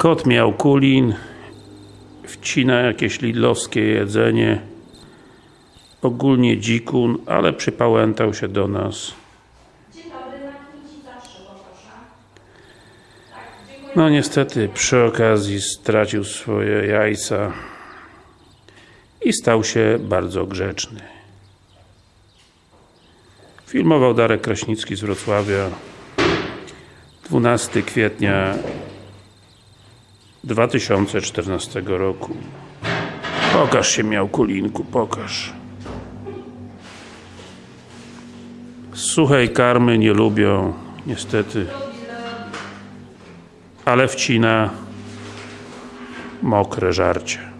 Kot miał kulin, wcina jakieś lidlowskie jedzenie, ogólnie dzikun, ale przypałętał się do nas. Tak. No niestety, przy okazji stracił swoje jajca i stał się bardzo grzeczny. Filmował Darek Kraśnicki z Wrocławia 12 kwietnia 2014 roku. Pokaż się miał kulinku, pokaż. Suchej karmy nie lubią, niestety. Ale wcina mokre żarcie.